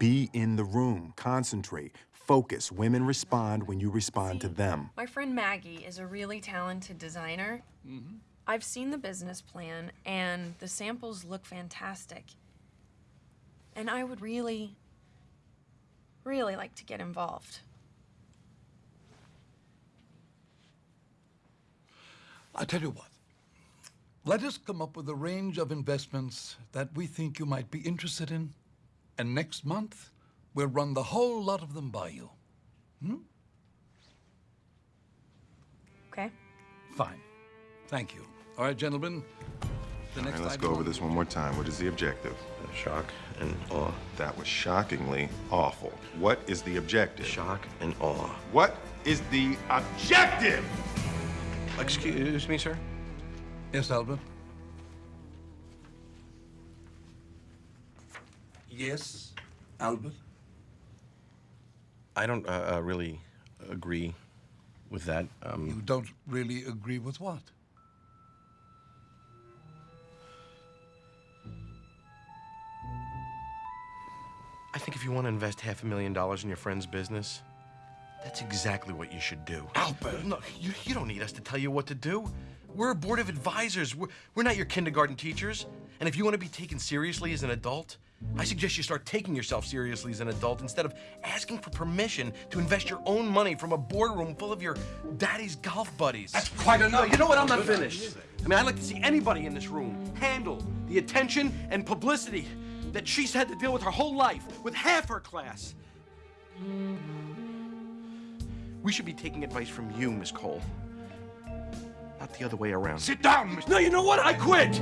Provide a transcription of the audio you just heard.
Be in the room, concentrate, focus. Women respond when you respond to them. My friend Maggie is a really talented designer. Mm-hmm. I've seen the business plan, and the samples look fantastic. And I would really, really like to get involved. I tell you what. Let us come up with a range of investments that we think you might be interested in, and next month we'll run the whole lot of them by you. Hmm? Okay? Fine. Thank you. All right, gentlemen. The All next right, let's go over this one more time. What is the objective? Shock and awe. That was shockingly awful. What is the objective? Shock and awe. What is the objective? Excuse me, sir? Yes, Albert. Yes, Albert. I don't uh, uh, really agree with that. Um, You don't really agree with what? I think if you want to invest half a million dollars in your friend's business, that's exactly what you should do. Albert! No, you, you don't need us to tell you what to do. We're a board of advisors. We're, we're not your kindergarten teachers. And if you want to be taken seriously as an adult, I suggest you start taking yourself seriously as an adult instead of asking for permission to invest your own money from a boardroom full of your daddy's golf buddies. That's quite enough. No, you know what? I'm not finished. I mean, I'd like to see anybody in this room handle the attention and publicity that she's had to deal with her whole life with half her class. We should be taking advice from you, Miss Cole. Not the other way around. Sit down, Miss... No, you know what? I quit!